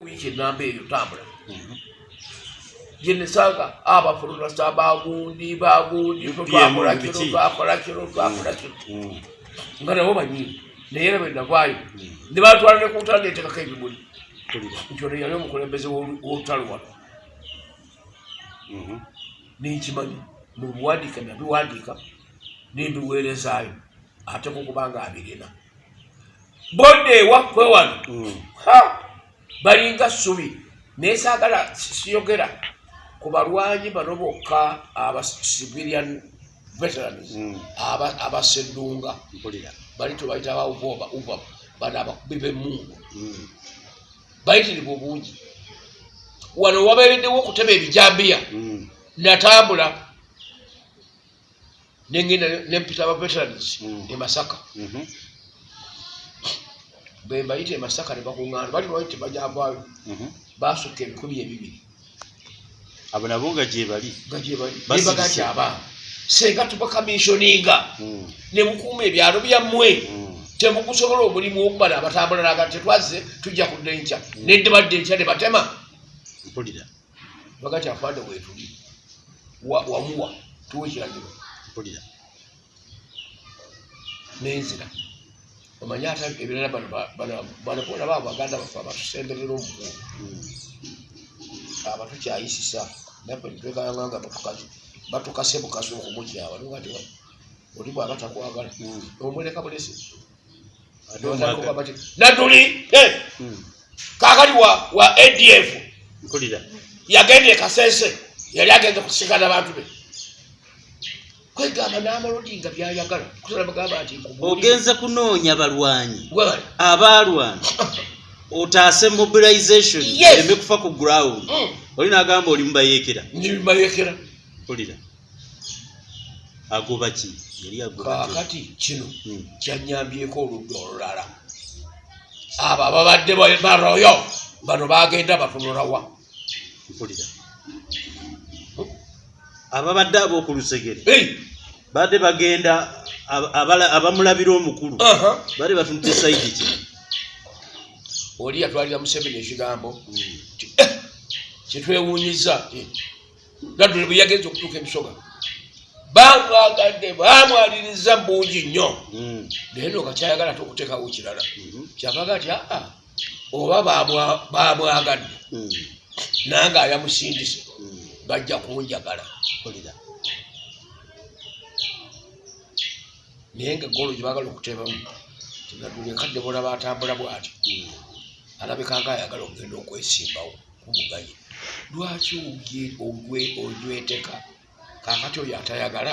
wiiki enamba eyo tambula gyenesanga abafulumasa bagundi bagundi twakola kino twakola kino twakola kino nga nabo banyini naye era bwenavaayo ne batwala ne kuntala netekako ebimuli nti ono yali omukulembeze w'olutalo wano nenkimanyi mubiwandiika nabiwandiika nembiweerezaayo ate kukubanga abirina bodde ewaffe wano balinga ssubi. Naye saagala siyogera ku balwanyi bano bokka aba civilian veterans abaseddunga bali tebayita uva bano abakubi b'emmungu bayitirivu obungi. Wano wabeereddewo okutema ebijambiya. Natambula nengenda nempita aba veterans e masaka bembayita e masaka ne bakuŋŋaana bali lwaki tebajavaayo basukka ebikumi ebibiri. Abo nabo nga gyebali nga gyebali nembaga nti abaana. Senga tubakamishoninga ne mukuuma ebyalo byammwe. Temukusobola omulimu okubala abatambula naga tetwazze tujja kudda enkya nedde badde enkya ne batema. Mpulira. Baga ti afande wetuli wamuwa tuwa ekiragiro mpulira. Nenzira omanye ate ebirala bano bona baba baganda bafe abatusemberera omukuuma abatukyayisisa nafe nitwekayanga batukase bukasi okumukyaba nogati oli bwaba takwagala. Omuleka bulesi naduli kakali wa adf ekasese yali agenze kusikana bantu be kwegamba n'amalodinga byayagala kusala bagamba nti ogenze kunoonya balwanyi gwebali abalwana otaase mobilization. Eme kufa ku ground. Mm. oli nagamba oli mubayekera. Nibimayekera mpulira agoba ki? Yali agoba ki? kakati kino Mm. kyanyambyeko oludda olulala. Abo ababadde ba- baroyo bano bagenda batunulawa mpulira ababadde ab'oku lusegere. Badde bagenda abamulabira omukulu. Aha. bali batunudde saidi ki? Oli yatwalira museveni ekigambo nti, "Eh, kyetwewunyiza eh, naddule bwe yagenza okutuuka emisoga bamwagadde bamwaliriza mbungi nnyo. Mm. naye no kakyayagala ate okuteekawo kirala. Mhm. kyavaga ti aa oba bamwa- bamwagadde nange ayamusindise. Bajja kunjagala mpulira. Naye nga egolo gyebagala okutebamu enkadde bolaba atambula bwati. Mm. alabika nga ayagala okugenda okwesimbawo kubugaye lwaki ogye- ogwe- ojweteka kakati oyo atayagala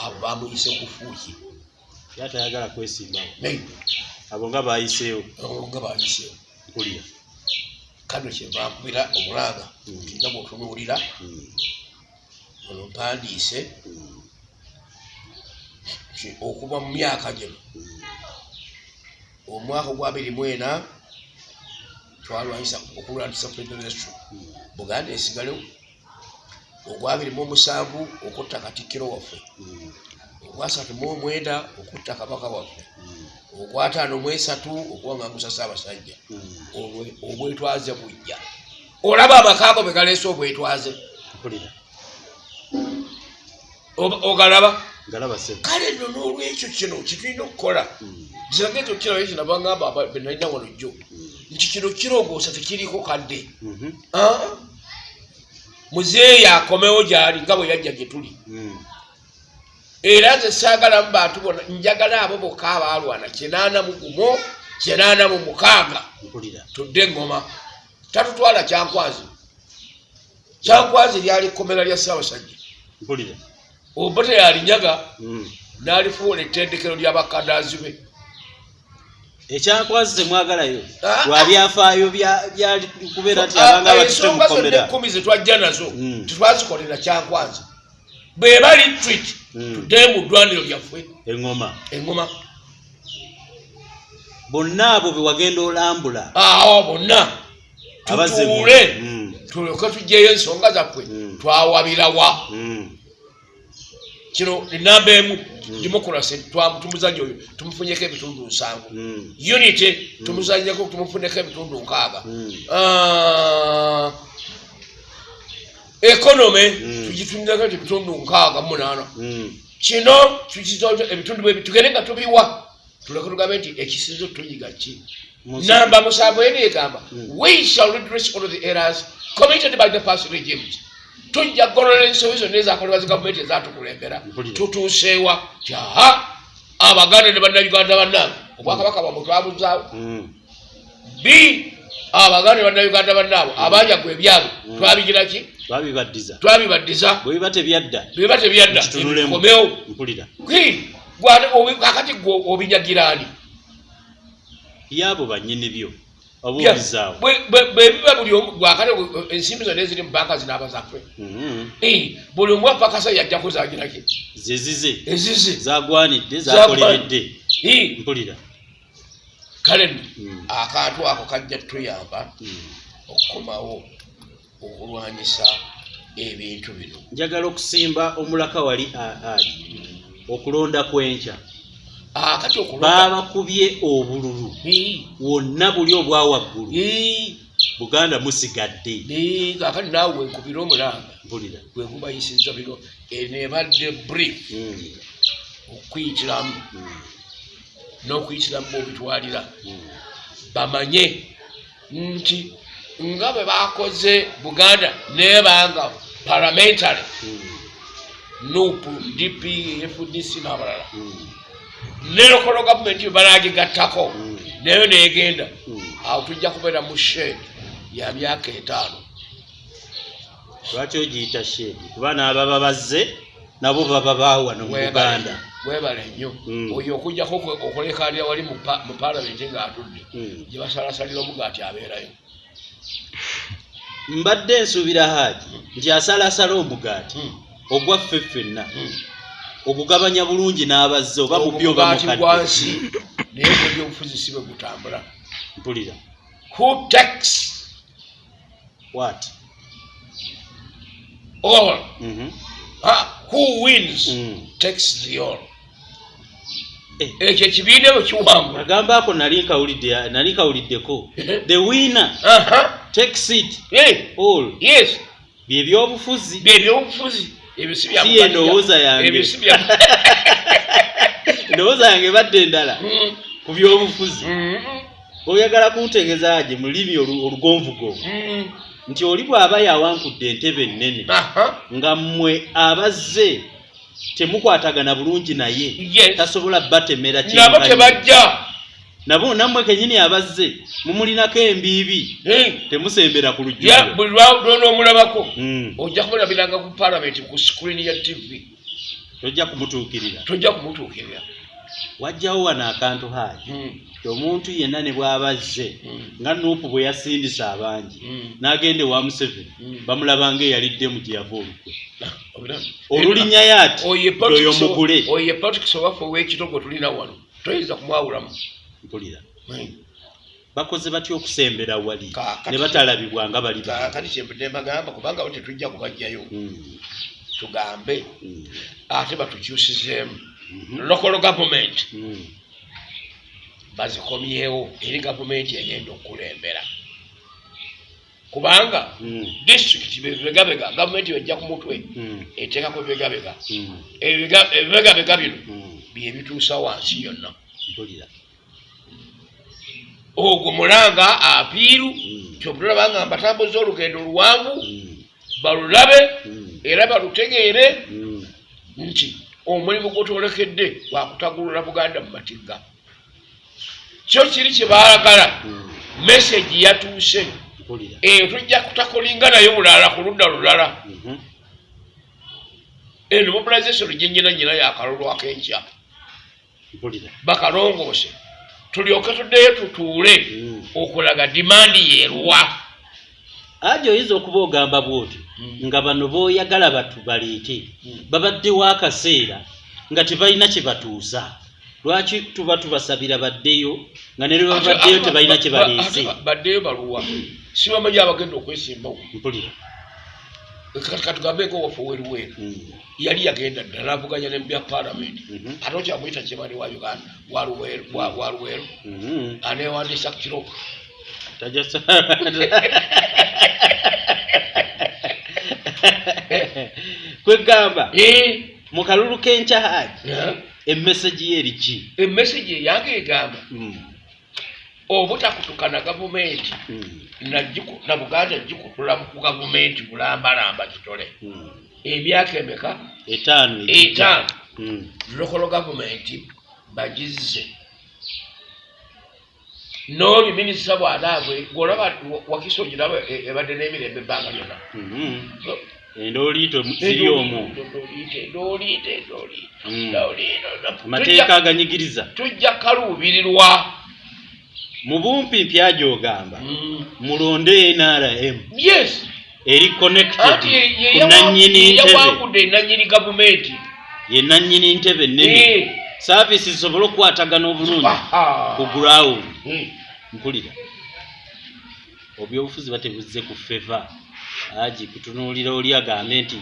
abo bamuyise kufuuki ye atayagala kwesimbawo? Abo nga bayiseewo? Nga bayiseewo. Mpulira kano kyebankubira omulanga nti nga bwotunuulira ono mpandiise okuva mu myaka gino omwaka ogwa abiri mwena twalwanyisa okulwanyisa federation buganda esigalewo ogwabiri mu omusanvu okutta katikkiro waffe ogwasatu mu omwenda okutta kabaka waffe. Ogwataano mu esatu okuwangangusa saabasajja Mm. Obwe- obwetwaze bujja olaba amakaago be galeese obwetwaze ogalaba kale nno n'olwekyo kino kitulina okukola Mm. ziragezi okukirayo kinabangamba benalina wano jjo Mm. nti kino kirongoosa tekiriko kadde Mhm. Ah. muzeeyi akomewo gyali nga bwe yajja gye tuli. Era nze saagalamu bantu bona njagala abo bokka abaalwana. Kinaana mu gumo kinaana mu mukaaga. Tudde eŋŋoma tatutwala kyankwazi. Kyankwazi lyali ekkomera lya ssaabasajja. Mpulira. Oba teyalinyaga Mm. n'alifuula ettendekero ly'abakadaazi be. Ekyakwazi temwagalayo? Ah. lwa byafaayo bya- byali kubeera nti abanga Ah, batute ensonga zonna mukomera ekkumi ze twajja nazo Mm. tetwazikolera kyankwazi bwe bali twit Mm. tudde mu ddwaniro lyaffe. Eŋŋoma. Eŋŋoma. Bonna abo be wagenda olambula. Awo bonna tutuule. Mm. tulyoke tugyeyo ensonga zaffe. Mm. twawabirawa kino enamba emu. Democracy twamutumuzaji oyo tumufunyeko ebitundu nsanvu. Unity tumuzanyeko tumufuneko ebitundu nkaaga Mm. Ah, economy Mm. tugitunireko ebitundu nkaaga munaana Mm. kino tukizozo ebitundu bwebi tugende nga tubiwa tuleke tugambe nti ekisinzo tuyiga ki namba musanvu eri egamba Mm. we shall redress all the errors committed by the past regimes tujja kugolola ensobi zonna ezakolebwa zi gavumenti ezatukulembera Mpulira. tutuuseewa ti aha abaganda ne bannayuganda bannange obwakabaka bwabwe twabuzaawo b abaganda ne bannayuganda bannaabo abanjagwa ebyabwe Mm. Twabibaddiza. Twabibaddiza. Bwe biba tebyadda biba tebyadda ebikomewo mpulira. Kakati gwe obinyagira ani? Byabo bannyini byo oba Bya- obizaawo bwe- bwe- bwe biba buli gwakati ensimbi zonna eziri mu banka zinaaba zaffe. Mhm. Eh, buli omu apakasa yajjako zagiraki ze zize ezize. Zagwanidde Zagwa- zakoleredde. Mpulira. Kale Mm. akantu ako kajja tuyamba Mm. okukomawo okulwanyisa ebintu bino. Njagala okusimba omulaka wali aali okulonda kwenkya akati okulonda baabakubye obululu. Wonna buli obwa waggulu. Eh, buganda musigadde. Kakati naawe wenkubira omulanga mpulira. Wekubayisiza bino enebadde brief Mm. okuyitiramu. Mm. n'okuyitiramu bobitwalira Mm. bamanye nti nga bwe bakoze buganda nebanga parliamentary. Nup dp fdc n'abalala. Ne lokolo gavumenti balagigattako. Mm. nayo negenda. Awo tujja kubeera mu shed ya myaka etaano. Lwaki ogiyita shedi kuba naababa bazze nabo baba baawano mu buganda. webale nnyo. Mm. oyo okujjako okulekanira wali mu pa- mu palamenti ng'atudde Mm. gye basalasalira omugaati abeerayo mbadde nsuubira haaji nti asalasala omugaati Mm. ogwaffe ffenna Mm. ogugabanya bulungi n'abazze oba mu byo oba Omugaati mukadde gwansi naye gwebyobufuzi si bwe gutambula mpulira who takes wat all Mhm. Ah, who wins Mm. takes the all. Ekyo ekibiina bwe kiwangula agamba ako nali nali nkawuliddeko. The winner. Takes it Eh, all. Yes. Byebyobufuzi byebyobufuzi ebyo si bya Si ye ndowooza yange. ebyo endowooza yange badde endala Mm, ku byobufuzi. Mm, oyagala kuntegeeza gye mu lulimi olu- olugonvugonvu mm. nti oli bw'aba yawankudde entebe ennene nga mmwe abazze temukwatagana bulungi naye tasobola batemera nabo tebajja. Nabo nammwe kenyini abazze mumulinako embiibi temusembera ku lujjuliro buli lwalona omulabako Mm. ojja kumulabiranga ku palamenti ku sikuriini ya tv tojja kumutuukirira. Tojja kumutuukirira wajjawo wano akantu haaji Mm, ti omuntu yenna ne bw'aba azze mm, nga nuupu bwe yasindisa abangi mm. n'agenda ewa museveni Mm. bamulabanga eyaliddemu gye yava olukwe. Ah, olulinnya oyo ye oyo politics- mugule. oyo ye politics owaffe ow'ekitogwe tulina wano toyinza kumwawulamu? Mpulira. Bakoze batya okusembera wali? Ne batalabibwa nga bali ba kakati kyembudde mbagamba kubanga bo tetujja kubajjayo tugambe. Ate batukyusizeemu local government. Mm. bazikomyewo eri gavumenti egenda okukulembera kubanga Mm, disitulikiti bebegabega gavumenti bejja ku mutwe eteekako ebibegabega ebibegabega bino byebituusa wansi yonna. Ogwo mulanga apiiru kyobutulaba nga mbatambuza olugendo luwanvu balulabe era balutegeere nti omulimu gwotwolekedde gwakutagulula buganda mu matigga kyo kiri kyebaagala Mm, meseji yatuuse. Mpulira eyo tujja kutakolinga nayo bulala ku ludda lulala. Mhm, eno mobilization gyenyina nyina yakalulu akenkya. Mpulira bakalongoose. Tulyoke tuddeyo tutuule Mm. okulaga dimandi yeeruwa ajo oyinza okuba ogamba bwoti Mm. nga bano booyagala batu baleete Mm. babaddewo akaseera nga tebalina kye batuusa. Lwaki tuba tubasabira baddeyo nga ne lwe babaddeyo tebalina kye baleese? baddeyo baluwa. Sibamanyi abagenda okwesimbawo. Mpulira. Kati katugambeko waffe weruweru Mm. yali yagenda ddala avuganya nebya palamenti Mhm. ate okyamwyita kimani wa uganda? Wa Luweero- wa wa luweero? Mhm. anewandiisa ku kiro Tajasa. kwegamba Eh, mu kalulu k'enkya haji eh, emmesegi ye eriki emesegi eyange egamba Mm. obutakutukana gavumenti Mm. na giku- na buganda gikutula ku gavumenti bulambalamba kitole Mm. emyaka emeka etaano etaano Mm. lokolo gavumenti bagizze n'oli minisita bw'anaabwe gwolaba wakiso giraba e- ebadde n'emirembe ebbanga lyonna. Mhm. endooliito ziri omwo Mm. amateeka aganyigiriza. tujja kaluubirirwa. Mu bumpimpi agyogamba mulonde nrm yes. Eri connected ku nannyini ntebe. ye nannyini ntebe nnene saavisi zisobole okukwatagana obulungi ku ground mpulira. Obyobufuzi batebuzze ku feva agi kutunuulira oli agambe nti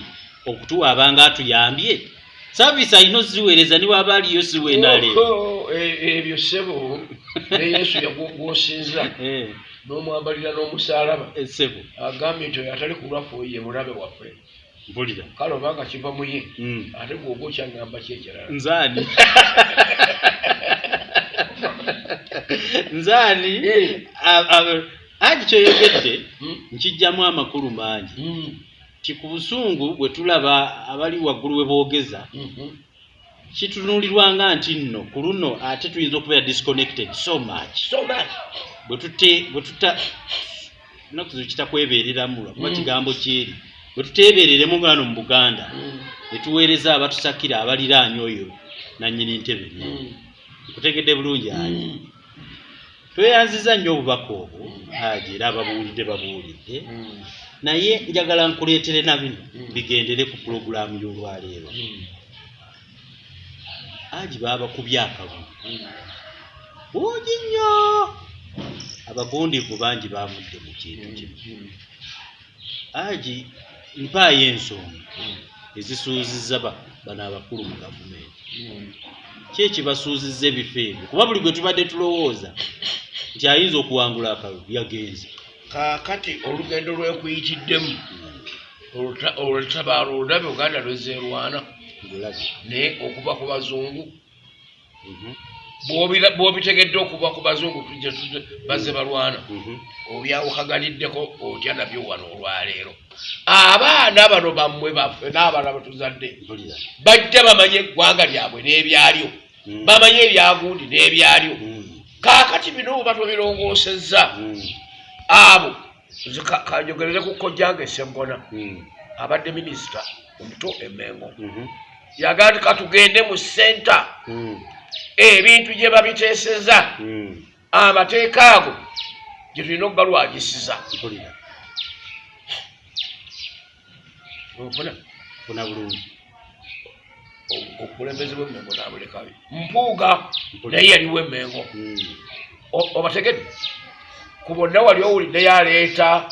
okutuwa abanga atuyambye. Saavisi alina oziweereza niwaba aliyo siweenaleero ebyo ssebo ne yesu yagwosinza n'omwambalira n'omusaalaba essebo agambye nti oyo atali kulwaffe oyo ye mulabe waffe mpulira kale obanga kiva mu ye Mm. ate gwoba okyaŋŋamba ki ekirala nzaani nzaani Eh. agi kyoyogedde Mm. nkijjamu amakulu mangi Mm. ti ku busungu bwe tulaba abali waggulu we boogeza Mhm. kitunuulirwanga nti nno ku luno ate tuyinza okubeera disconnected so much so much bwe tute bwe tuta naku zino kitakwebeereramu lwakuba kigambo kyeri bwe tuteebereremu ngano mu buganda Mm. ne tuweereza abatusakira abaliraanye oyo nannyini ntebe Mm. kutegedde bulungi Mm. tweyanziza nnyo obubaka obwo haji era ababuulidde babuulidde Mm. naye njagala nkuleetere na bino Mm. bigendere ku pulogulaamu y'olwaleero Mm. haji baabakubye akabu Mm. bungi nnyo abagundivu bangi bavudde mu kintu kino Mm. Mpaayo ensonga ezisuuzizza ba- bano abakulu mu gavumenti. Ki ekibasuuzizza ebifo ebyo? Kuba buli gwe tubadde tulowooza nti ayinza okuwangula akalulu yagenze. Kaakati olugendo lwekuyitiddemu oluta- olutabaalo olulabye uganda lwezeerwana naye okuva ku bazungu. Mhm, bw'obitegedde okuva ku bazungu bazze balwana. Mhm. obyawukaganiddeko otya nabyo wano olwaleero? Abaana bano bammwe baffe n'abaana batuzadde bajja bamanye eggwanga lyabwe n'ebyalyo. Mm. bamanye ebyagundi n'ebyalyo. Mm, kaakati bino oba tobirongoosezza mm, abo kanjogerere ku kojjanga esseggona mm, abadde minisita omuto emengo mhm, yagaa nti katugende mu senta ebintu gye babiteeseza. Mm. amateeka ago gye tulina okugalwagisiza mpulira. Ofuna funa bulungi. Obukulembeze bw'emmengo nabulekabi mpuuga naye yaliwo emmengo. Mm, O- obategedde? Ku bonna wali owulidde yaleeta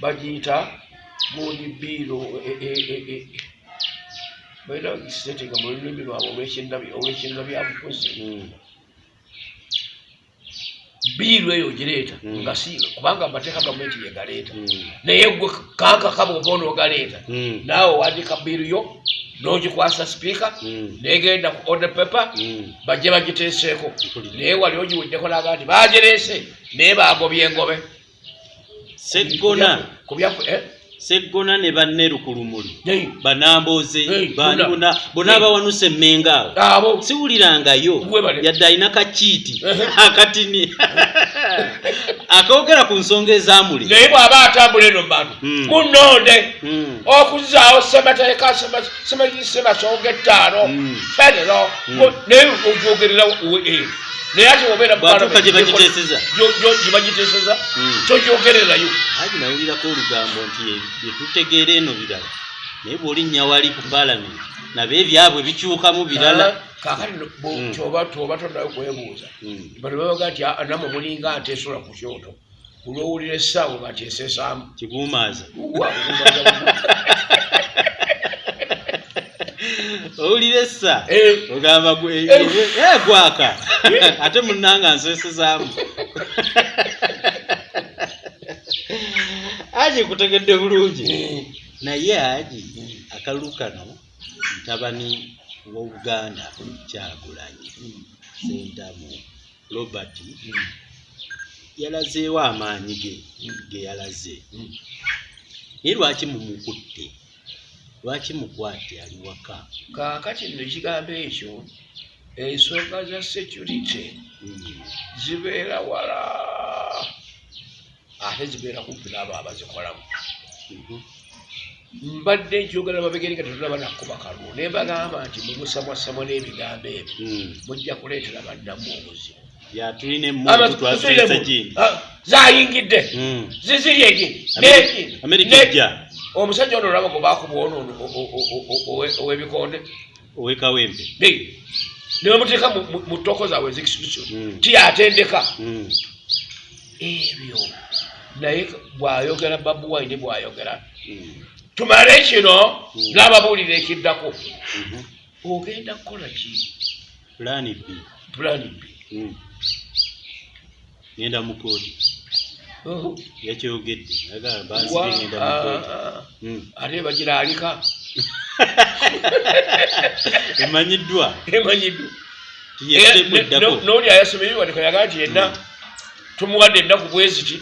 bagiyita gundi biiro balina gisetinga mu lulimi lwabwe olwekinga byabufuzi mm, biiru eyo gireeta Mm. nga si kubanga amateeka gavumenti yegaleeta mm, naye gwe kankaka bwoba onoogaleeta mm, naawe owandiika biiru yo n'ogikwasa sipiika negenda ku paper mm. bajje bagiteeseeko. Naye wali ogiweddeko naga nti bagireese naye bagobye engobe. Seggona ku byafu eh? Seggona ne banne lukulumuli Hey, banamboze Hey, bani bonna. abawanuse emmenga awo siwulirangayo yadde alina kakiiti akatini akogera ku nsonga ezamuli naye bw'aba atambula eno bantu Mm. munonde Mm, okuzaawo semateeka semasonga ettaano Mm. federo Mm. naye ogyogerera eyo naye ate obeera mu bwatuuka gye Parliament, bagiteeseza. gyo- gyo- gye bagiteeseza Mm. togyogererayo agi nawulirako olugambo nti bye- bye tutegeera eno birala. Naye bw'olinnya wali ku paalamenti nabo ebyabwe bikyukamu birala. Kakati no- bo- Mm. kyoba tonayo kwebuuza. Mm, bano babaga nti "Ah, namwe mulinga nti esola ku kyoto olwowulira essaawa batyesesaamu kikuumaaza owulira essa Eh. ogamba gwe- eh, gwaka. Ate munanga nsesezaamu. Aji kutegedde bulungi. Naye aji akalulu kano mutabani w'obuganda kyagulanyi sentamu robert yalazeewo amaanyi ge ge yalaze. Naye lwaki mumukutte lwaki mukwate ali waka? Kaakati nno ekigambo ekyo ensonga za security Mm. zibeera wala. Ate zibeera kumpi n'abo abazikolamu Mhm. mbadde njogera mabegeri nga tetulaba nakkuba kalulu naye mbagamba nti mumusamwasamwa n'ebigambo ebyo Mm. mujja kuleetera baddamu obuzibu. Ya tulina emundu twazesa omusajja ono olaba gwe baakuba ono ow'ebikonde. Owekawempe. Ne bamuteeka mu- ttoko zaabwe ez'ekisuso Mm. tiyatendeka. Mm. ebyo naye bw'ayogera babu wine bw'ayogera. Mm. tumale kino n'ababuulira ekiddako. Ogenda kukola ki? Pulaani b. Pulani b. Ngenda mu kooti yakyogedde ate bagira alika emanyiddwa emanyiddwa n'oli ayasomerwa tekayaga nti yenna tumuwadde ennaku bweziti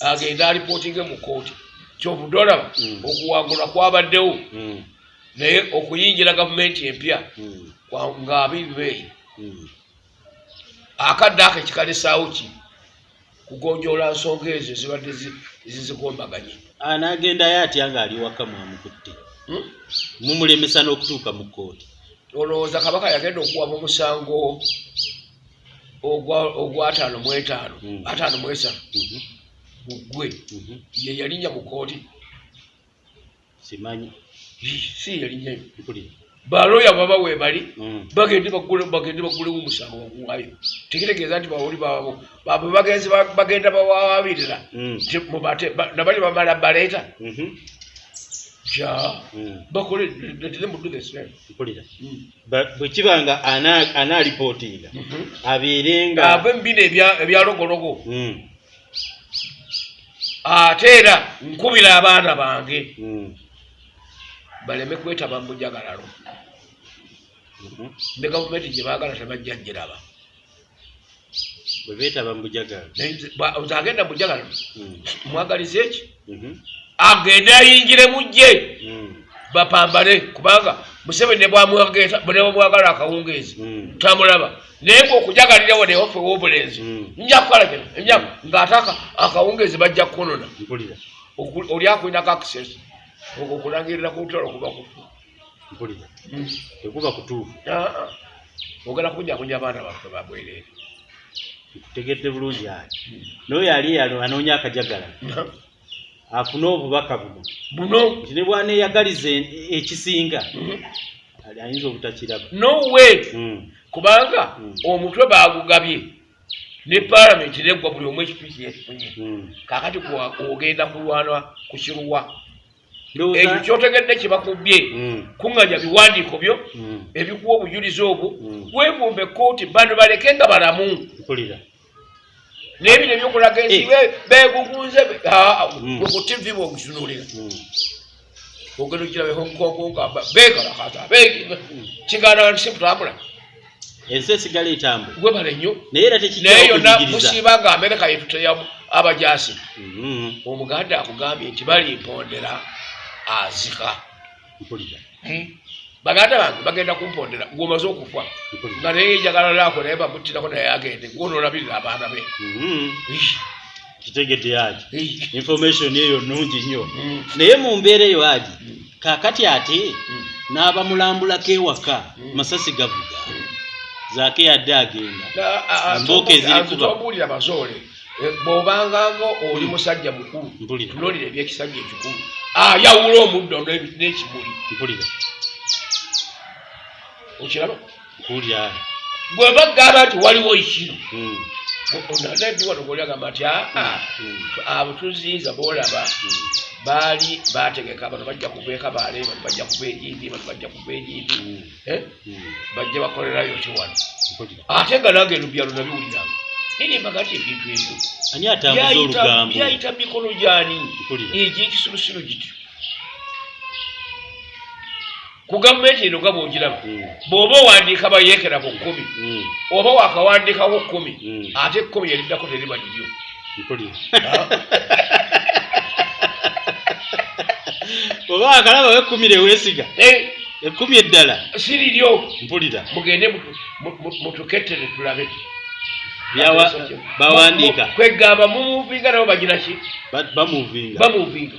agenda alipootinge mu kooti kyovudde olaba okuwangulwa kwabaddewo naye okuyingira gavumenti empya ng'abibeeyi Mm. akadde ako ekikalesaawo ki kugonjoola nsonga ezo ezibadde zi- zizigombaganye anaagendayo atya ng'ali waka mwamukutte Hmm? mumulemesa n'okutuuka mu kooti olowooza kabaka yagenda okuwaba omusango ogwa- ogw'ataano mu etaano Mm. ataano mu esatu. Mhm. gugwe Mhm. ye yalinnya mu kooti simanyi. Si yalinnyayo mpulira baloya baba webali Mm. bagende bagende bagulewo omusango baguwayo tekitegeeza nti bawoli babo babo bagenzi ba- bagenda bawabirira Mm. nabali bamala baleeta. Mhm. ja Mm. bakole letire mu do the same. Mpulira. Ba- bwe kiba nga ana- anaalipootinga abeere nga ave mubino ebya- ebyalogologo ate era nkubira abaana bange. Baleme kwetaba mu bujagalalo Mhm. ne gavumenti gye baagala tebajja giraba bwe beetaba mu bujagalo nze agenda mu bujagalalo mwagaliza eki Mhm. agende ayingire mu gye Mm. bapambale kubanga museveni bwamwagala akawungeezi. Tamulaba naye ngaokujagalirawo newafe w'obulenzi Mm. nja kukola kino emyaka ng'ate aka- akawungeezi bajja kukonona oli akulinako access okwo kulangirira ku lutalo kuba kufu. Mpulira tekuba kutuufu. Ogenda kunyakunya abaana baffe babwereere nkutegedde bulungi n'oyo ali yalo anoonya akajagala. Afune obubaka buno. Buno? Nti ne bwaneeyagaliza ekisinga ali ayinza obutakiraba. Nowe kubanga omutwe bagugabye ne paalamenti neggwa buli omu ekipiki yekifunye Mm. kakati kuwa- ogenda kulwana ku kiruwa ekyo kyotegedde kyebakubye Mm. kuŋŋanya biwandiiko byo Mm. ebikuwa obujulizi obwo. Mm. wevumbe kooti bano baleke nga balamu. N'ebino ebyokulaga ensi Eh. be- beegugunze be- aa, gwe ku tivi bwogitunulira Mm. ogenda okiraba Hong Kong nga ba- beekalakata be- kigaana nti sikutambula ensi esigala etambula. Gwe bale nnyo naye era naye tekijjawo yonna musiiba nga amerika yetuteya abajasi omuganda akugambye nti balimpondera azika mpulira. Baganda bange bagenda kumpondera gwomaze okufa nga naye njagala laako naye bamuttirako naye agende gwonoolabirira abaana be. Ih, kitegedde ih, information eyo nnungi nnyo. Mm, naye mu mbeera eyo mm, kaakati ate n'abamulambulako ewaka masasi gavuga. Zaake yadde agenda. Na- a- a- Embooka eziri anze kuba. tombuulira bazoole bw'obanganga oli musajja mukulu tunuulira ebyekisajja ekikulu. Ayawula omuddo n'ebi- n'ekimuli. Okiraba? Gwe bagamba nti waliwo ekino Mm. nadi wano goliagamba nti aa Mm. abo tuziyiza boolaba Mm. baali bategeka bano bajja kuva ekabaale bano bajja kuva egindi bano bajja kuva egindi. Eh? Bajje bakolerayo ki wano? Ate nga nange eno byalo nabiwuliranga nirimbaga ti ebintu ebyo. Ani atambuza olugambo? byayita mu mikono gyani? Mpulira. egyekisilusiro giti ku gavumenti eno nga bwogiraba Mm. bw'oba owandiika bayeekera ku kkumi Mm. oba wakawandiikako kkumi Mm. ate ekkumi eriddako teriba liryo Mpulira. Ah, oba akalabawo ekkumi eh, ekkumi eddala? Si liryo mpulira. Mugende mutu- mu- mu- mutukettere tulabe bawandiika. Kwegamba mumuvinga nabo bagira ki? Ba- bamuvinga. Bamuvinga.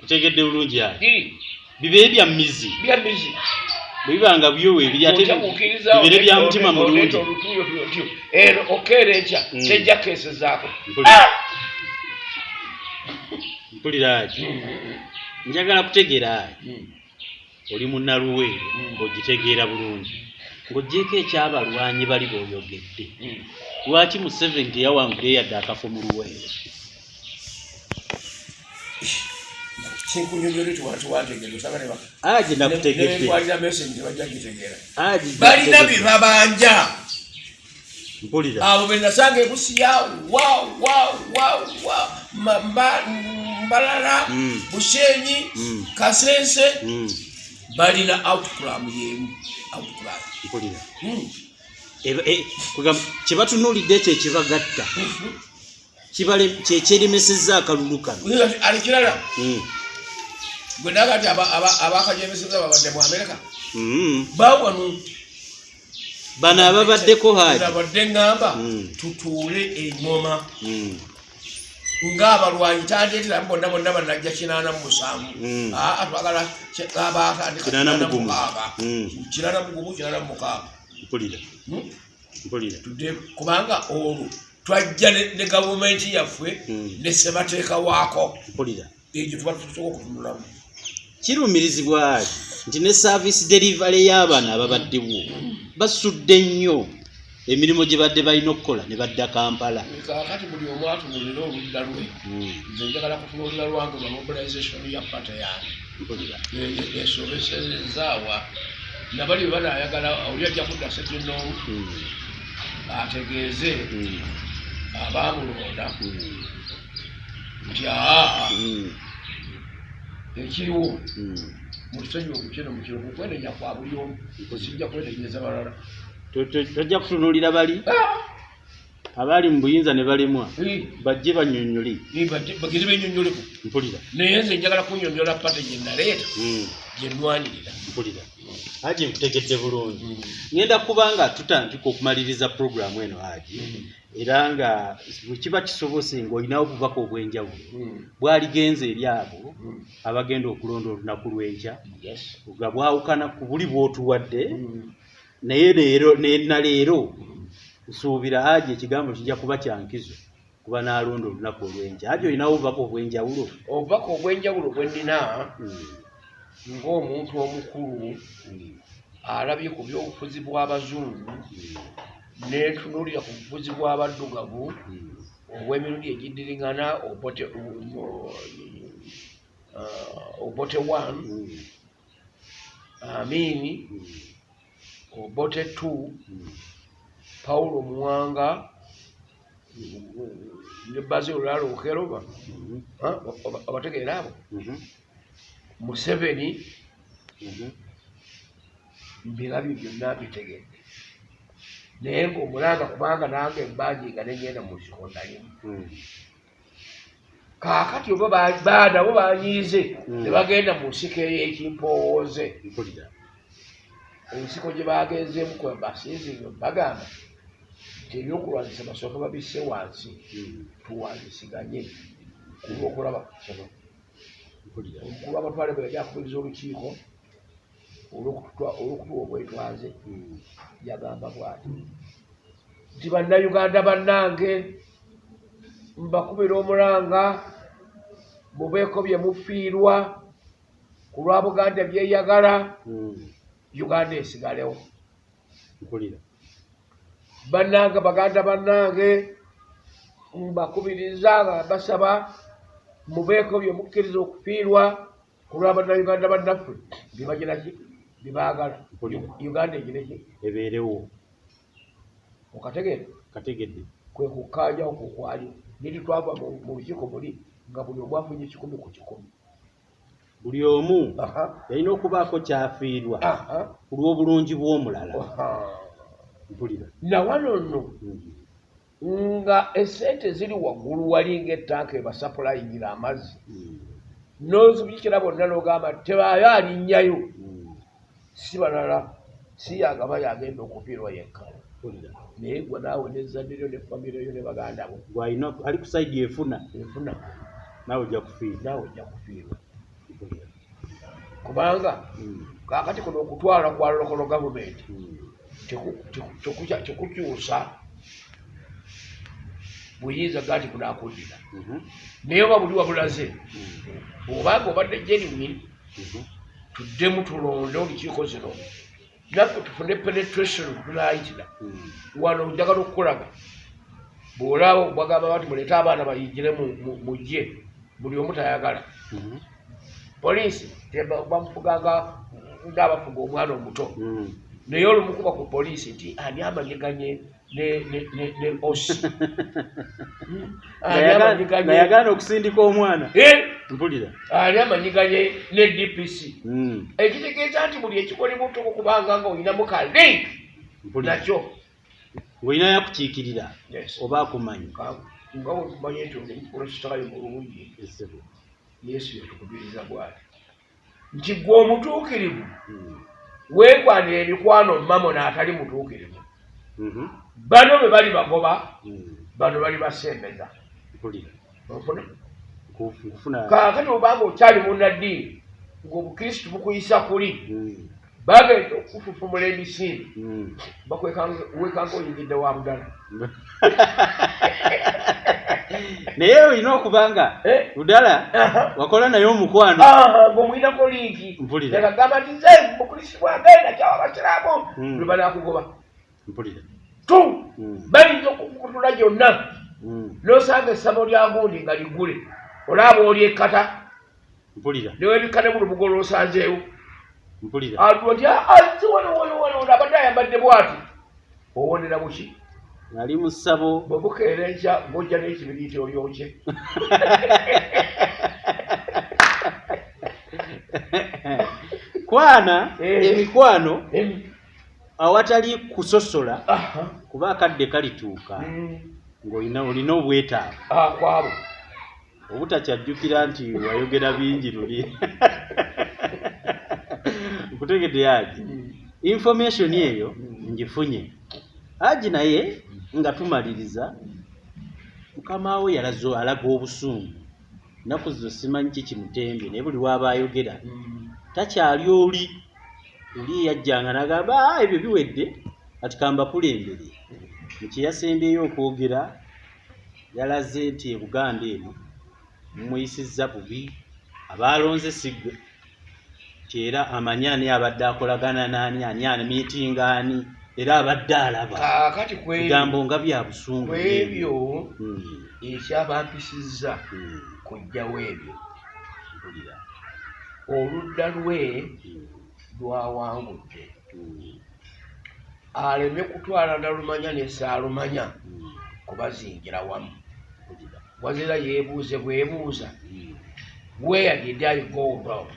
Kutegedde bulungi ayo Iri, bibeere bya mizi bya mizi bwe bibanga byowe ebiri ate bibeere bya mutima mulungi. ero okeera ekya Mm. tejja keesezaako. Mpulira. mpulira ati? Njagala kutegeera ayi oli munnaluweero Mm. ng'ogitegeera bulungi ng'oggyeko ekyabalwanyi bali b'oyogedde. Lwaki museveni teyawangula yadde akafo mu luweero balina nakutegedde. bye babanja. Mpulira. Abo be nasanga ebusiya mbalala Mm. bushenyi Mm. kasense balina outclam yemu outclam mpulira Mm. Eba- e- kugamba kyebatunuulidde ekyo ekibagatta kibale- kyekyeremesezza akalulu kano. Ali kirala? Mm, gwe naga aba- abakajemeseza babadde mu amerika mm. bawanu bano ababaddeko haji nabadde ŋŋamba Mm. tutuule eŋŋoma Ng'abalwanyi tandeeteramu bonna bonna banajja kinaana mu musanvu Mm. aa twagala ki- abatandika Kinaana kinaana mu gumu. mukaaga Mm. kinaana mu gumu kinaana mu mukaaga mpulira Hmm? tudde kubanga olwo twajja ne gavumenti yaffe Mm. ne ssemateeka waako egyo tuba tusobola okutunulamu kirumirizibwa ati nti ne service delivery y'abaana ababaddewo basudde nnyo emirimu gye badde balina okukola ne badda kampala. Kakati buli omu atunulira oludda lwe Mm, nze njagala kutunulira lwange lwa mobilization ya pata yange esobesezaawa nabali bwe banayagala oli ajja kudda sekinoomu Mm, ategeeze mm, abamulonda mm, nti aa ekiriwo mutusonyiwe kino mukiro kukwenenya kwa buli omu sijja kwetegereza balala tojja kutunuulira bali. Abaali mu buyinza ne balemwa bajje banyonyole bagezi benyonyoleku mpulira. Naye nze njagala kunyonyola pate gye naleeta Mm, gye nnwanirira. Mpulira. Haji nkutegedde bulungi. Ngenda kuba nga tutandika okumaliriza puroguramu eno haji era nga bwe kiba kisobose ng'olinawo obubaka obw'enjawulo bwaligenze eri abo abagenda okulonda olunaku lw'enkya nga bwawukana ku buli bw'otuwadde naye leero na leero nsuubira haji ekigambo kijja kuba kyankizo kuba n'alonda olunaku olw'enkya haji olinawo obubaka obw'enjawulo? Obubaka obw'enjawulo bwe nnina Mm, ng'omuntu omukulu alabye ku by'obufuzi bw'abazungu mm, n'etunuulira ku bufuzi bw'abaddugavu mm. obw'emirundi egiddiringana obote uh, obote one mm, obote mm. pawulo muwanga ne bazil olala okeroba obategeera abo. Mhm, museveni mhm. mbirabyo byonna bitegedde. Naye ng'omulanga kubanga nange embanjinga negenda mu kikondalimu Mm, kaakati oba ba- baanabo banyiize ne bagenda mu nsiko ey'ekimpowooze. Mpulira ensiko gye bagenzeemu kwe basiizinga bagamba nti ebyokulwanyisa basooka babisse wansi Mm, tuwanyisiganye kulwokulaba kino mpulira omukulu w'amatwale bwe yali akubiriza olukiiko olw'okutuwa obwetwaze Mm, yagamba bwati. Nti bannayuganda bannange mbakubira omulanga mubeeko bye mufiirwa ku lwa buganda byeyagala mm, uganda esigalewo. Bannange baganda bannange mbakubiriza nga basaba mubeeko bye mukkiriza okufiirwa ku lwabannayuganda bannaffe bibagiraki bibaagala Mpulira. uganda egireki ebeerewo. Okategeera kategedde. Kwe kukkaanyawo kukwali niri twava mu lukiiko muli nga buli omu afunye kikumi ku kikumi buli omu yalina okubaako kyafiirwa ku lw'obulungi bw'omulala. Mpulira. Na wano nno nga esente ziri waggulu wali ngaettanka ebasapulayingira amazzi. Mm. n'ozibikira bonna n'ogamba tebaayo alinnyayo. Mm. si balala si yagaba yagenda okufiirwa yekka. Naye gwe naawe nezzadde lyo ne famire yo ne baganda bo. Gwalina ali ku saidi efuna. Enfuna naawe ojja kufiirwa. Naawe ojja kufiirwa. Kubanga kaakati kuno okutwala kwa lokolo gavumenti Mm. tekukya- tekukyusa buyinza gati bunaakuddira Mhm. naye oba buli wabulaze Mm. obanga obadde genuine Mhm. tuddemu tulonde olukiiko zino naffe tufune penetration tunayitira Mm. wano njagala okukulaga bwolaba bagamba bati muleete abaana bayingire mu- mu- mujje buli omu tayagala Mhm. Poliisi bamufuganga ngaabafuga omwana omuto. Mm. naye olumukuba ku poliisi nti ani amanyiganye ne osi? Hmm? yagaana okusindika omwana? Eh, mpulira. Ani amanyiganye ne dpc Mm. ekitegeeza nti buli ekikolebwa otoko kubanga nga olinamu ka link nakyo. Ng'olina yakukiikirira oba akumanyi? Nga wekumanye nti oli mukristaayo mulungi. Yesu yetukubiriza bwati nti gwe omutuukirivu weekwanira emikwano mamona atali mutuukirivu Mhm. bano bwe bali bagoba Mm. bano bali basembeza kaakati obanga okyali munnaddiini ng'obukristu bukuyisa kuli Mm. bagenda okufufumula emisinde Mm. wekanga oyingidde wa budala naye olina okuba nga Eh? budala Aha. wakola naye omukwano Ah, ng'omwinako linki Mpulira. ekagamba nti nze mukristu bwagenda kyawa abasiraamu Mm. lwe banakugoba mpulira tu Mm. bayinza okukutula gyonna Mm. n'osanga essabo lya gundi nga ligule olaaba oli ekkata mpulira newebikkane buli mugolo osanzeewo mpulira atuwa nti azi wano wano wano ono abadde ayambadde bwati owonera buki nali mu ssabo bwebukeera enkya ng'ojja n'ekibiriiti olyokye kwana Eh. emikwano Em, awatali kusosola kuba akadde kalituuka mm, ng'olina olina obwetaavu. Ah, kwabo. Obutakyajjukira nti wayogera bingi luli nkutegedde yaji Mm, information eyo ngifunye. Aji naye nga tumaliriza mukama we yalazo alaga obusungu. Nnaku zo simanyi kikimutembye naye buli waba ayogera takyali oli? Oli yajjanga n'agamba "Ah, ebyo biwedde. Ati kambakulembere mukyeyasembeyo okwogera yalaze nti ebuganda eno mumuyisizza bubi abaalonze siggwe kyera amanyi ani abadde akolagana n'ani ani ani era abadde alaba. Kaakati bigambo nga bya busungu kwebyo Mm, ekyabampisizza mm, kujjawo ebyo. Oludda lwe Mm, lwawangudde. Aleme kutwala nalumanya nesaalumanya kubazingira wamu. Wazira yeebuuze bwebuuza. Where did i go wrong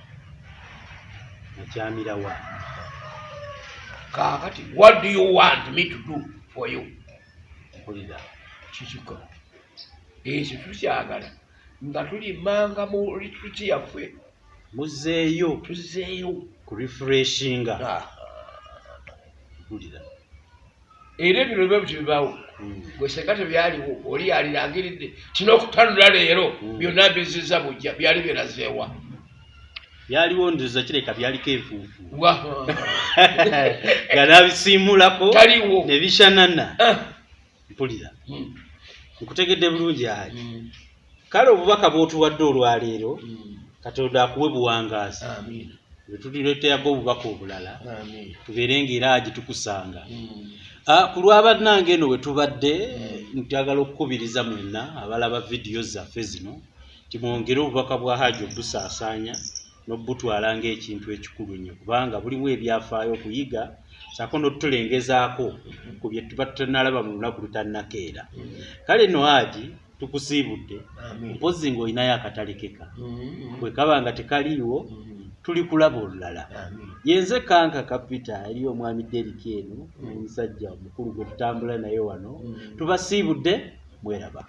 akyamira wa kaakati what do you want me to do for you? Mpulira kikiko ekyo tukyagala nga tulimanga mu litruti yaffe. Muzeeyo. Tuzeeyo ku refreshinga. Ah, mpulira era ebino biba bitibibaawo Mm, gwe senga tebyaliwo oli yalirangiridde kino okutanula leero Mm. byonna bizizza bujja byali birazeewa byaliwo ndoza kireka byaliko enfuufu Wa- nga nabisiimulako taliwo. ne bishanana Ah. mpulira. Mm, nkutegedde bulungi ayi mm, kale obubaka bw'otuwadde olwaleero mm. katonda akuwe bwe tulireeterago obubaka obulala tubeere ng'era agi tukusanga Mm, Ah, ku lwabannange eno we tubadde njagala okukubiriza mwenna abalaba vidiyo zaffe zino timwongere obubaka bwa haaji obusaasaanya n'obutwala ng'ekintu ekikulu ennyo kubanga bulimu ebyafaayo okuyiga saako n'otutulengezaako ku bye tuba tutanalaba mu lunaku lutannakeera. Kale no haaji tukusiibudde mpozi ng'olinayo akatalekeka bwe kaba nga tekaliiwo Mm. tuli kulaba olulala. Yenze kanka kapita eri omwami deriki eno omusajja omukulu gwe tutambula naye wano tubasiibudde mweraba.